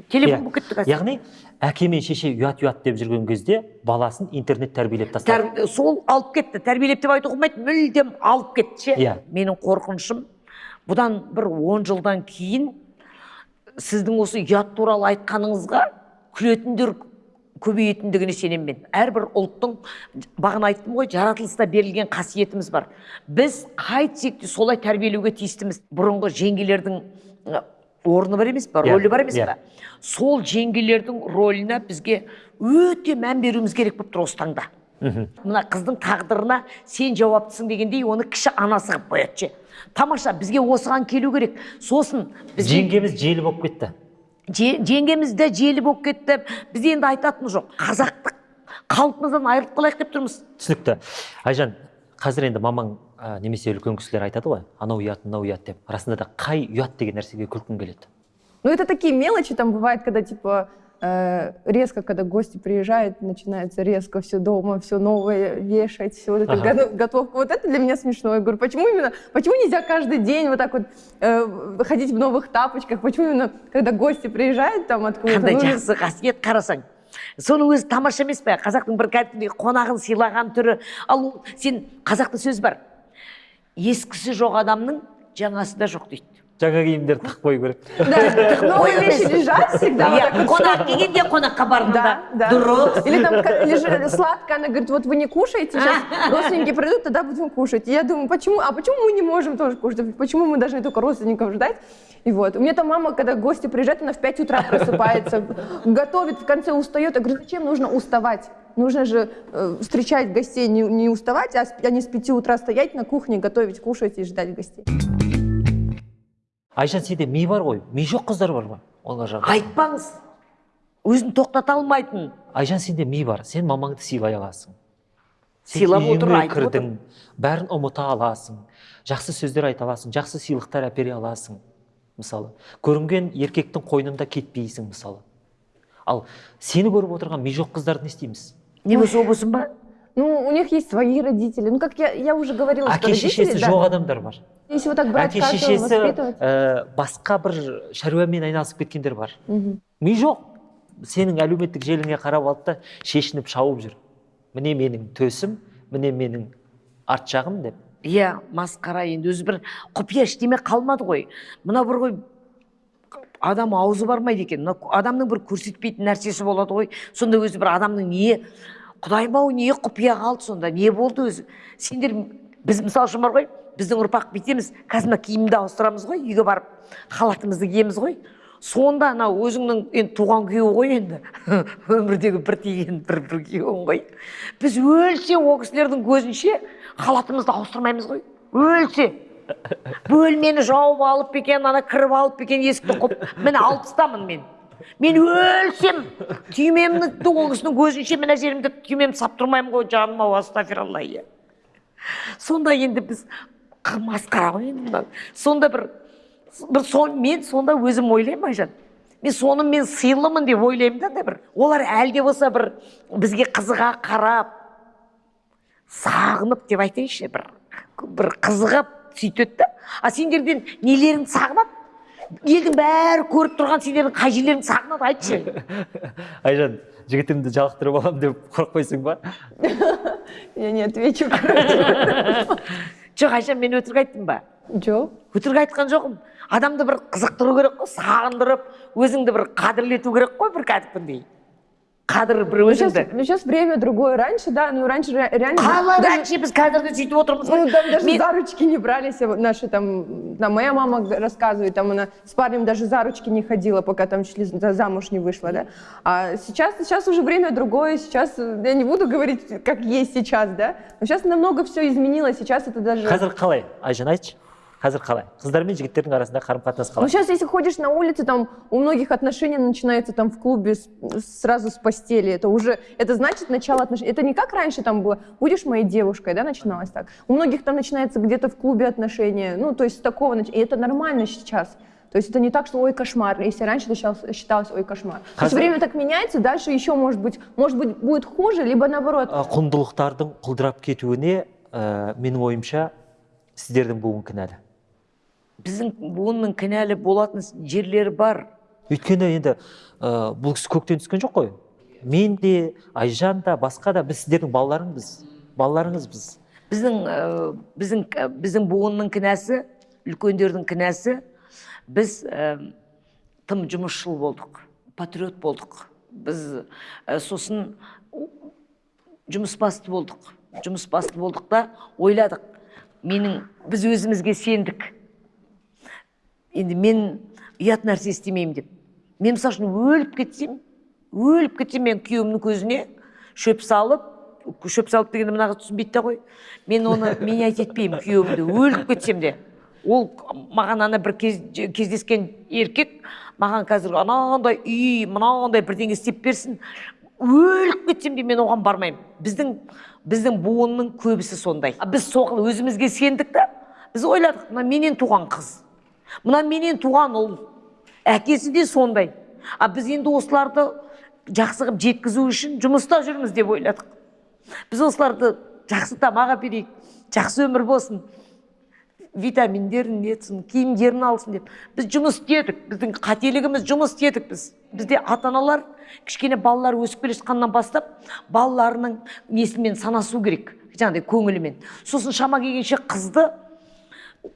телефон болып кетті қазір. Яғни әке мен шеше ұят ұят деп жүрген кезде баласын интернет тәрбиелеп тастады. Тәр- сол алып кетті. Тәрбиелеп деп айтуға болмайды мүлдем алып кетті ше. Иә. менің қорқынышым бұдан бір он жылдан кейін сіздің осы ұят туралы айтқаныңызға күлетіндер көбейетіндігіне сенемін мен. Әрбір ұлттың бағана айттым ғой жаратылыста берілген қасиетіміз бар. Біз қайтсек те солай тәрбиелеуге тиістіміз? Бұрынғы жеңгелердің орны бар емес па? Иә, рөлі бар емес иә. па? Сол жеңгелердің роліне бізге өте мән беруіміз керек болып тұр осы таңда. Мына қыздың тағдырына сен жауаптысың дегендей оны кіші анасы қылып қояды ше. Тамаша бізге осыған келу керек. Сосын бізге жеңгеміз желі болып кетті. Же- жеңгеміз де желі болып кетті. Біз енді айтатын жоқ. Қазақтық қалпымыздан айырылып қалайық деп тұрмыз. Түсінікті. Айжан қазір енді мамаң ә, немесе үлкен кісілер айтады ғой анау ұят мынау ұят деп. Расында да қай ұят деген нәрсеге күлкің келеді? Ну, это такие мелочи, там бывает, когда, типа, резко, когда гости приезжают, начинается резко все дома, все новое вешать, все вот это Ага. го- готовка. Вот это для меня смешно. Я говорю, почему именно, почему нельзя каждый день вот так вот э, ходить в новых тапочках? Почему именно, когда гости приезжают там откуда-то? қандай нужно- жақсы қасиет қарасаң соның өзі тамаша емес пе қазақтың бір кәдімгідей қонағын сыйлаған түрі ал ол- сен қазақта сөз бар ескісі жоқ адамның жаңасы да жоқ дейді жаңа киімдерді тығып қою керек Да, новые Ой, вещи лежат всегда. иә қонақ келгенде қонаққа бардың да Да, да. дұрыс Или там лежит сладкое, она говорит, вот вы не кушаете, сейчас родственники придут, тогда будем кушать. И я думаю, почему, а почему мы не можем тоже кушать? Почему мы должны только родственников ждать? И вот. У меня там мама, когда гости приезжают, она в 5 утра просыпается, готовит, в конце устает. Я говорю, зачем нужно уставать? Нужно же э, встречать гостей, не, не уставать, а, с- а не с 5 утра стоять на кухне, готовить, кушать и ждать гостей. Айжан сенде ми бар ғой ми жоқ қыздар бар ғой олар жағы айтпаңыз өзін тоқтата алмайтын. Айжан сенде ми бар сен мамаңды сыйлай аласың. Сыйлап отыр, айтып кірдің бәрін ұмыта аласың. Жақсы сөздер айта аласың жақсы сыйлықтар әпере аласың мысалы. Көрінген еркектің қойнында кетпейсің мысалы. Ал сені көріп отырған ми жоқ қыздарды не істейміз? Не болса болсын ба? Ну, у них есть свои родители. Ну, как я, я уже говорила, что әке родители, шешесі да, жоқ адамдар бар. Если вот так брать әке каждого, шешесі воспитывать. ә, басқа бір шаруамен айналысып кеткендер бар. Ми жоқ. Сенің әлеуметтік желіңе қарап алды да шешініп шауып жүр. Міне менің төсім міне менің арт жағым деп. Иә масқара енді өзі бір құпия ештеме қалмады ғой. Мына бір ғой адам аузы бармайды екен. Мына адамның бір көрсетпейтін нәрсесі болады ғой. Сонда өзі бір адамның не құдайым ау не құпия қалды сонда? Не болды өзі? Сендер біз мысалы үшін бар ғой біздің ұрпақ бүйтеміз қазір мына киімді ауыстырамыз ғой үйге барып халатымызды киеміз ғой. Сонда анау өзіңнің енді туған күйеу ғой енді. Өмірдегі бір тиген бір бір күйеуің ғой. Біз өлсе ол кісілердің көзінше халатымызды ауыстырмаймыз ғой. Өлсе. Бөлмені жауып алып екен ана кіріп алып екен есікті құп. Міне алпыстамын мен. Мен өлсем түймемді ол кісінің көзінше мына жерімді түймемді сап тұрмаймын ғой жаным ау астафиралла иә. Сонда енді біз масқара ғой енді мынау. сонда бір бір сон, мен сонда өзім ойлаймын айжан. Мен соны мен сыйлымын деп ойлаймын да бір. Олар әлі де болса бір бізге қызыға қарап сағынып деп айтайыншы бір бір қызығып сөйтеді да. А сендерден нелеріңді сағынады? Елдің бәрі көріп тұрған сендердің қай жерлеріңді сағынады айтшы. Айжан жігітімді жалықтырып аламын деп қорықпайсың ба? Я не отвечу. жоқ айжан мен өтірік айттым ба? Жоқ. өтірік айтқан жоқпын. Адамды бір қызықтыру керек қой сағындырып өзіңді бір қадірлету керек қой бір кәдімгідей. қадір бір Ну, сейчас, өзіңді ну, сейчас время другое. Раньше, да, ну, раньше ре- реально... қалай даже- әнші біз қазірде сөйтіп отырмыз Ну, ғой там даже Мен- за ручки не брались вот наши там, там, моя мама г- рассказывает, там она с парнем даже за ручки не ходила, пока там чуть ли за- замуж не вышла, да. А сейчас, сейчас уже время другое, сейчас, э, я не буду говорить, как есть сейчас, да, но сейчас намного все изменилось, сейчас это даже... қазір қалай айжан айтшы қазір қалай қыздар мен жігіттердің арасында қарым қатынас Ну, қалай сейчас, если ходишь на улице, там у многих отношения начинается там в клубе с- сразу с постели. Это уже, это значит начало отношений. Это не как раньше там было, будешь моей девушкой, да, начиналось так. У многих там начинается где-то в клубе отношения. Ну, то есть с такого, нач- и это нормально сейчас. То есть это не так, что ой, кошмар. Если раньше это считалось, считалось ой, кошмар. То есть Хозя- время так меняется, дальше еще может быть, может быть, будет хуже, либо наоборот. Ә, құндылықтардың құлдырап кетуіне ә, менің ойымша сіздердің буын кінәлі біздің буынның кінәлі болатын жерлері бар. Өйткені енді ә, бұл кісі көктен түскен жоқ қой. Мен де айжан да басқа да біз сіздердің балаларыңбыз балаларыңызбыз. Біздің ә, біздің ә, біздің буынның кінәсі үлкендердің кінәсі біз ә, тым жұмысшыл болдық патриот болдық. Біз ә, сосын жұмыс басты болдық. Жұмыс басты болдық та ойладық. Менің біз өзімізге сендік. Енді мен ұят нәрсе істемеймін деп. Мен мысалы үшін өліп кетсем өліп кетсем мен күйеуімнің көзіне шөп салып шөп салып дегенді мына қыз түсінбейді да ғой. Мен оны менять етпеймін күйеуімді. Өліп кетсем де ол маған ана бір кез, кездескен еркек маған қазір анандай үй мынандай бірдеңе істеп берсін. Өліп кетсем де мен оған бармаймын. Біздің біздің буынның көбісі сондай. Біз соған өзімізге сендік та. Біз ойладық мына менен туған қыз. Мына менен туған ұл. Әкесі де сондай. А біз енді осыларды жақсы қылып жеткізу үшін жұмыста жүрміз деп ойладық. Біз осыларды жақсы тамақ әперейік жақсы өмір болсын. Витаминдерін нетсін киімдерін алсын деп. Біз жұмыс істедік біздің қателігіміз жұмыс істедік біз. Бізде ата аналар кішкене балалар өсіп келе жатқаннан бастап балаларының несімен санасу керек жаңағыдай көңілімен. Сосын шама келгенше қызды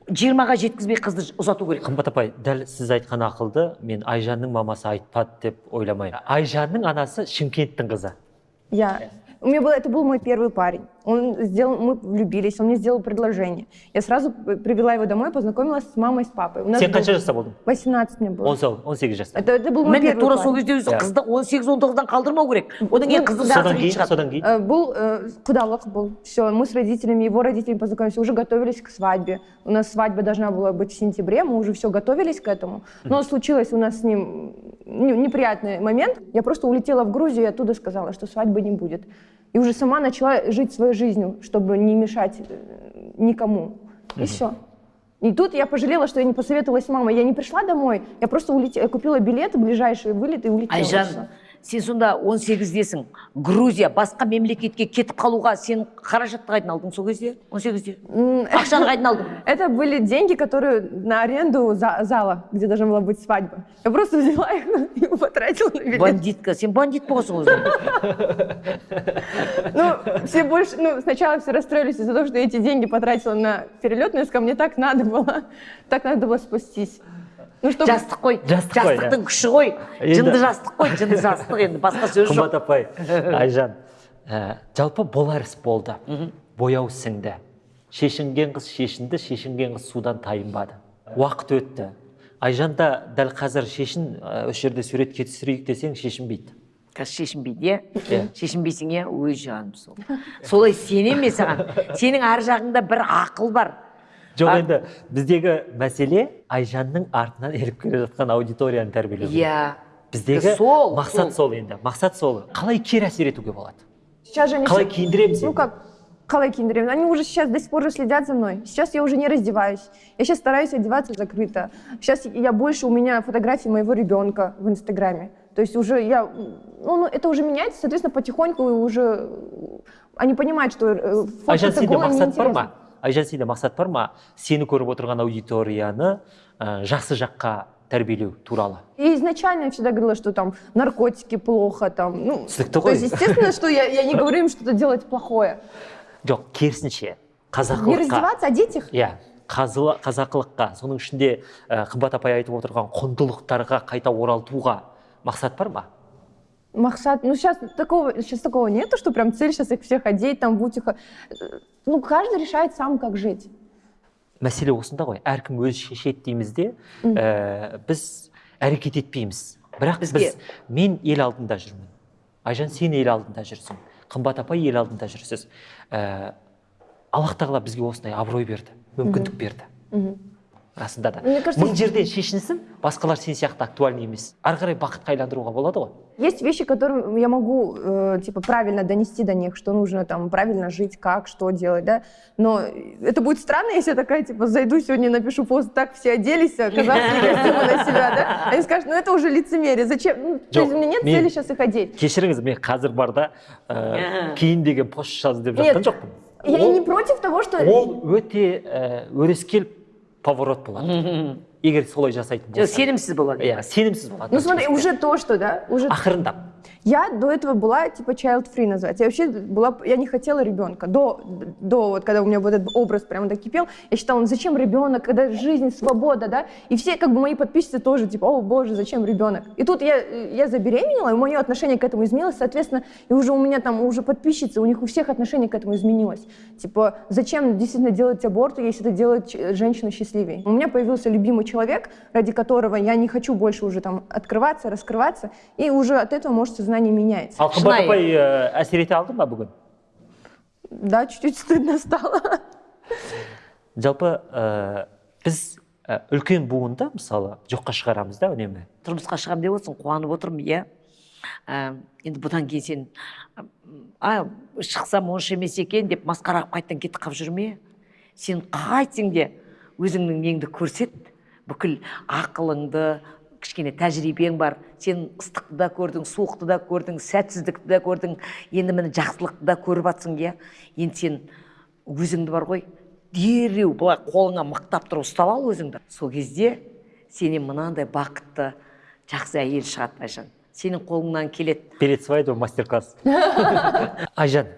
жиырмаға жеткізбей қызды ұзату керек. Қымбат апай дәл сіз айтқан ақылды мен айжанның мамасы айтпады деп ойламаймын. Айжанның анасы шымкенттің қызы. Я, у меня был, это был мой первый парень. Он сделал, мы влюбились, он мне сделал предложение. Я сразу п- привела его домой, познакомилась с мамой, с папой. У нас сен был- қанша жаста болдың 18 мне было. он сол- он сегіз жаста Это, это был мой міне первый тура класс. сол кезде өзі Иә. қызды он сегіз он тоғыздан қалдырмау керек одан кейін Ну, қызды содан да кейін шығады содан кейін Э, Был э, кудалок был. Все, мы с родителями, его родителями познакомились, уже готовились к свадьбе. У нас свадьба должна была быть в сентябре, мы уже все готовились к этому. Но случилось у нас с ним не- неприятный момент. Я просто улетела в Грузию и оттуда сказала, что свадьбы не будет. И уже сама начала жить своей жизнью, чтобы не мешать э, никому. И все. И тут я пожалела, что я не посоветовалась с мамой. Я не пришла домой, я просто улетела, купила билеты, ближайший вылет и улетела. айжан сен сонда он сегіздесің грузия басқа мемлекетке кетіп қалуға сен қаражатты қайдан алдың сол кезде он сегізде М, ақшаны қайдан алдың Это были деньги, которые на аренду за- зала, где должна была быть свадьба. Я просто взяла их и потратила на билет. бандитка сен бандит болғансың өзің Ну, все больше, ну, сначала все расстроились из-за того, что я эти деньги потратила на перелет, но я сказала, мне так надо было, так надо было спастись. Ну, жастық қой. Жастық қой, жастықтың күші ғой. Жынды жастық қой жынды жастық енді басқа сөз жоқ. Қымбат апай айжан ә, жалпы болар іс болды бояу сіңді шешінген қыз шешінді шешінген қыз судан тайынбады. Уақыт өтті. Айжан да дәл қазір шешін ә, осы жерде суретке түсірейік десең шешінбейді. Қазір шешінбейді иә? Иә. шешінбейсің иә? Ой жаным сол. Солай сенемін мен саған? Сенің ар жағыңда бір ақыл бар. жоқ А- енді біздегі мәселе айжанның артынан еріп келе жатқан аудиторияны тәрбиелеу иә біздегі сол, мақсат сол. сол енді мақсат сол қалай кері әсер етуге болады Сейчас же они қалай все- киіндіреміз Ну енді? как, Калай Киндеревна, они уже сейчас до сих пор же следят за мной. Сейчас я уже не раздеваюсь. Я сейчас стараюсь одеваться закрыто. Сейчас я больше, у меня фотографии моего ребенка в Инстаграме. То есть уже я, ну, ну это уже меняется, соответственно, потихоньку уже они понимают, что э, айжан фоткаться сенде голой мақсат бар неинтересно. ма Айжан сенде мақсат бар ма сені көріп отырған аудиторияны ә, жақсы жаққа тәрбиелеу туралы И изначально я всегда говорила, что там наркотики плохо, там, ну, Түсінікті то ғой. есть, естественно, что я, я не говорю им что-то делать плохое. жоқ керісінше Не қазақылыққа раздеваться, одеть их. иә қазақылыққа соның ішінде қымбат апай айтып отырған құндылықтарға қайта оралтуға мақсат бар ма Махсат, ну сейчас такого, сейчас такого нету, что прям цель сейчас их всех одеть, там, будь их... э, Ну, каждый решает сам, как жить. мәселе осында ғой. Әркім өзі шешеді дейміз де ә, біз әрекет етпейміз. Бірақ Бізге- біз мен ел алдында жүрмін. Айжан сен ел алдында жүрсің. Қымбат апай ел алдында жүрсіз. Ә, аллах тағала бізге осындай абырой берді мүмкіндік берді. расында да Мне кажется, мың жерден шешінсін басқалар сен сияқты актуальный емес ары қарай бақытқа айландыруға болады ғой Есть вещи, которые я могу, э, типа, правильно донести до них, что нужно там правильно жить, как, что делать, да. Но это будет странно, если я такая, типа, зайду сегодня, напишу пост, так все оделись, а казахские костюмы на себя, да. Они скажут, ну это уже лицемерие, зачем? Ну, то есть Жоқ, у меня нет мен- цели сейчас их одеть. кешіріңіз мен қазір барда ә, кейін деген пост жаз деп Нет, жатқан жоқпын Я и Ол- не против того, что... ол өте ә, өрескел поворот болады. Егер солай жасайтын жоқ болса сенімсіз болады. Иә сенімсіз болады Ну смотри, уже то, что, да, уже... ақырындап. Я до этого была типа child free называется. Я вообще была, я не хотела ребенка. До, до вот когда у меня вот этот образ прямо так кипел, я считала, ну зачем ребенок, когда жизнь, свобода, да? И все как бы мои подписчицы тоже типа, о боже, зачем ребенок? И тут я, я забеременела, и мое отношение к этому изменилось, соответственно, и уже у меня там уже подписчицы, у них у всех отношение к этому изменилось. Типа, зачем действительно делать аборт, если это делает женщину счастливее? У меня появился любимый человек, ради которого я не хочу больше уже там открываться, раскрываться, и уже от этого, может, сознание меняется. ал қымбат Шынайы. апай әсер ете алды ма бүгін Да, чуть-чуть стыдно стало. жалпы ә, біз ә, үлкен буынды мысалы жоққа шығарамыз да үнемі тұрмысқа шығамын деп отырсың қуанып отырмын иә Ә, енді бұдан кейін сен а шықсам онша емес екен деп масқара қылып қайтадан кетіп қалып жүрме сен қайтсең де өзіңнің неңді көрсет бүкіл ақылыңды кішкене тәжірибең бар. Сен ыстықты да көрдің суықты да көрдің сәтсіздікті да көрдің. Енді міне жақсылықты да көріп жатсың иә. Енді сен өзіңді бар ғой дереу былай қолыңа мықтап тұрып ұстап ал өзіңді. Сол кезде сенен мынандай бақытты жақсы әйел шығады айжан. Сенің қолыңнан келеді. Перед свадьбой мастер класс айжан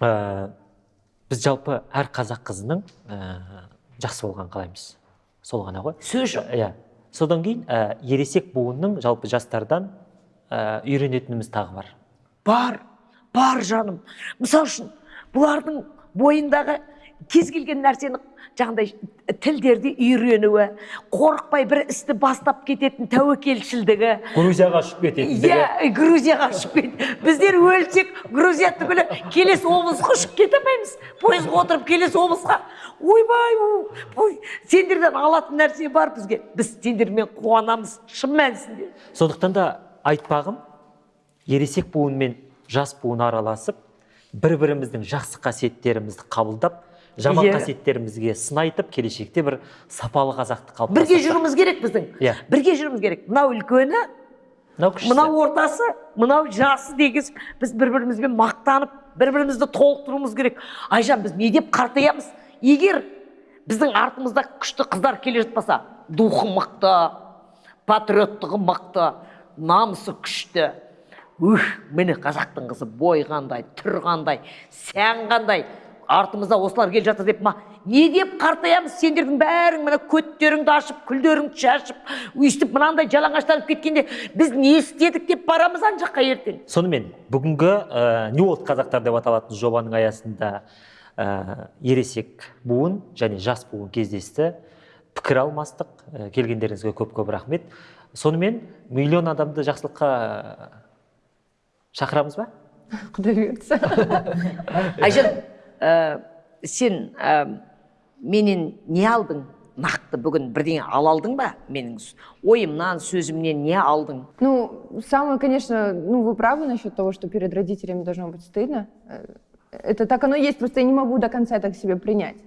ә, біз жалпы әр қазақ қызының ә, жақсы болғанын қалаймыз. Сол ғана ғой. Сөз жоқ. Иә. Содан кейін ә, ересек буынның жалпы жастардан ә, үйренетініміз тағы бар. Бар бар жаным. Мысалы үшін бұлардың бойындағы кез келген нәрсені жаңағыдай тілдерді үйренуі қорықпай бір істі бастап кететін тәуекелшілдігі. Грузияға ұшып кетеді иә грузияға ұшып кет. Біздер өлсек грузия түгілі келесі облысқа ұшып кете алмаймыз. Пойызға отырып келесі облысқа. Ойбай ой сендерден алатын нәрсе бар бізге. Біз сендермен қуанамыз шын мәнісінде. Сондықтан да айтпағым ересек буын мен жас буын араласып бір біріміздің жақсы қасиеттерімізді қабылдап жаман қасиеттерімізге сын айтып келешекте бір сапалы қазақты бірге қалыптастырсақ жүруіміз керек біздің. Иә. бірге жүруіміз керек. Мынау үлкені мынау кішісі. мынау ортасы мынау жасы дегіз. Біз бір бірімізбен мақтанып бір бірімізді толықтыруымыз керек. Айжан біз не деп қартаямыз? Егер біздің артымызда күшті қыздар келе жатпаса духы мықты патриоттығы мықты намысы күшті. Ух міне қазақтың қызы бой қандай түр қандай сән қандай. Артымызда осылар келе жатыр деп ма? Не деп қартаямыз? Сендердің бәрің міне көттеріңді ашып күлдеріңді шашып өйстіп мынандай жалаңаштанып кеткенде біз не істедік деп барамыз ана жаққа ертең? Сонымен бүгінгі ә, нью World қазақтар деп аталатын жобаның аясында ә, ересек буын және жас буын кездесті. Пікір алмастық. Ә, келгендеріңізге көп көп рахмет. Сонымен миллион адамды жақсылыққа шақырамыз ба? Құдай бұйыртса айжан ә, сен ә, менен не алдың нақты бүгін бірдеңе ала алдың ба менің с- ойымнан сөзімнен не алдың Ну, самое, конечно, ну, вы правы насчет того, что перед родителями должно быть стыдно. Э, Это так оно есть, просто я не могу до конца это к себе принять.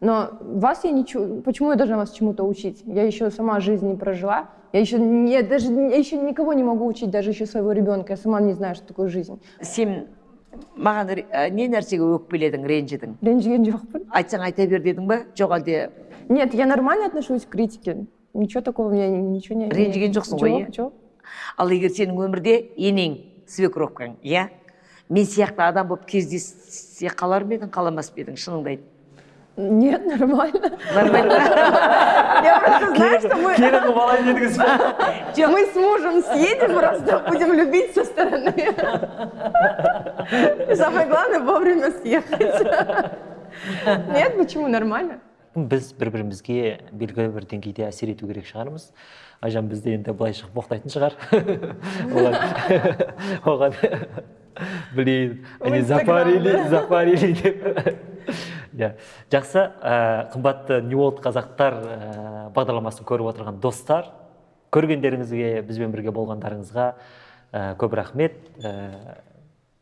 Но вас я ничего, почему я должна вас чему-то учить? Я еще сама жизнь не прожила. Я еще, не, даже, я еще никого не могу учить, даже еще своего ребенка. Я сама не знаю, что такое жизнь. сен маған ә, не нәрсеге өкпеледің ренжідің Ренжіген жоқпын. айтсаң айта бер дедің ба жоқ әлде Нет, я нормально отношусь к критике. Ничего такого у меня ничего не... Ренжіген жоқсың ғой, Жоқ, иә? жоқ. ал егер сенің өмірде енең свекровкаң иә мен сияқты адам болып кездессе қалар ма едің қаламас па едің шыныңды айт Нет, нормально. нормально Я просто знаю, что мы... дедіңіз ба Мы с мужем съедем, просто будем любить со стороны. И Самое главное вовремя съехать. Нет, почему нормально? біз бір бірімізге белгілі бір деңгейде әсер ету керек шығармыз айжан бізді енді былай шығып боқтайтын шығар оған оған білейін запарили запарили деп иә. Жақсы ә, қымбатты нью қазақтар ә, бағдарламасын көріп отырған достар көргендеріңізге бізбен бірге болғандарыңызға ә, көп рахмет. Ә,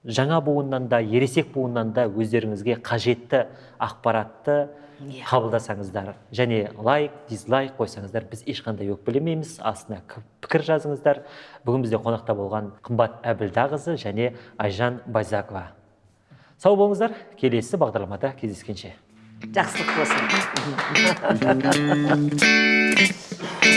жаңа буыннан да ересек буыннан да өздеріңізге қажетті ақпаратты Иә. қабылдасаңыздар және лайк дизлайк қойсаңыздар біз ешқандай өкпелемейміз астына пікір жазыңыздар. Бүгін бізде қонақта болған қымбат әбілдағызы және айжан байзакова сау болыңыздар. Келесі бағдарламада кездескенше. Жақсылық болсын.